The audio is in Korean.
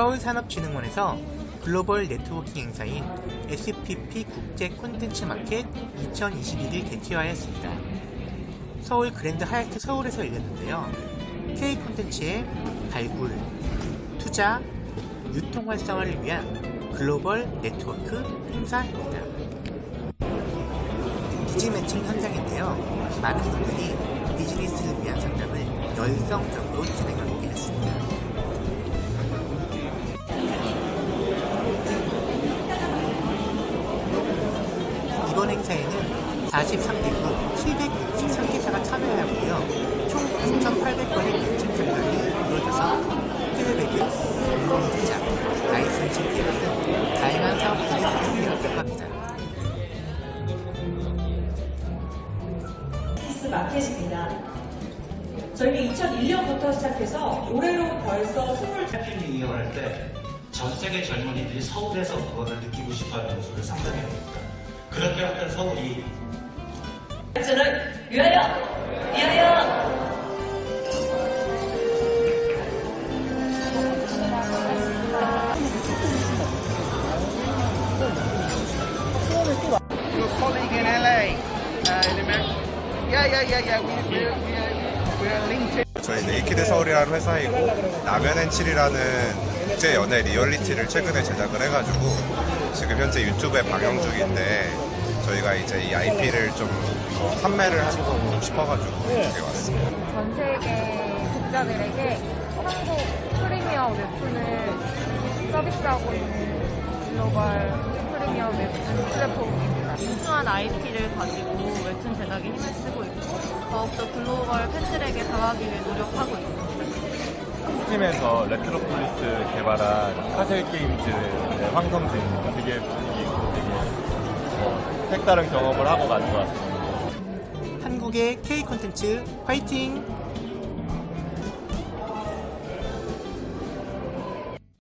서울산업진흥원에서 글로벌 네트워킹 행사인 SPP 국제 콘텐츠 마켓 2021을 개최하였습니다. 서울 그랜드 하얏트 서울에서 열렸는데요. K 콘텐츠의 발굴, 투자, 유통 활성화를 위한 글로벌 네트워크 행사입니다. biz matching 현장인데요. 많은 분들이 비즈니스를 위한 상담을 열성적으로 진행하고 계셨습니다. 이번 행사에는 43개국 763개사가 참여하였고요. 총 2,800건의 매칭 상담이 이루어져서 피드백은 공공투자, 라이선싱 계약 등 다양한 사업들이 수준되었다고 합니다. 피스 마켓입니다. 저희는 2001년부터 시작해서 올해로 벌써 20 해피를 이용할 때 전 세계 젊은이들이 서울에서 그거를 느끼고 싶어하는 모습을 상상해 봅니다. 그렇게 하면 서울이 발전을 위하여! 위하여! your colleague in LA, uh, in America. Yeah, yeah, yeah, yeah. We, we're, we're, we're linked in. 저희 네이키드 서울이라는 회사이고 라면앤칠이라는 국제 연애 리얼리티를 최근에 제작을 해가지고 지금 현재 유튜브에 방영 중인데 저희가 이제 이 IP를 좀 어, 판매를 하고 싶어가지고 여기 왔습니다. 전 세계 독자들에게 한국 프리미어 웹툰을 서비스하고 있는 글로벌 프리미어 웹툰 플랫폼입니다. 우수한 IP를 가지고 웹툰 제작에 힘을 쓰고 있고 더욱더 글로벌 팬들에게 다가가기 위해 노력하고 있습니다. 팀에서 레트로폴리스 개발한 카셀 게임즈의 황성진입니다. 되게 분위기 있고 되게 뭐 색다른 경험을 하고 가는 것 같습니다. 한국의 K 콘텐츠 화이팅!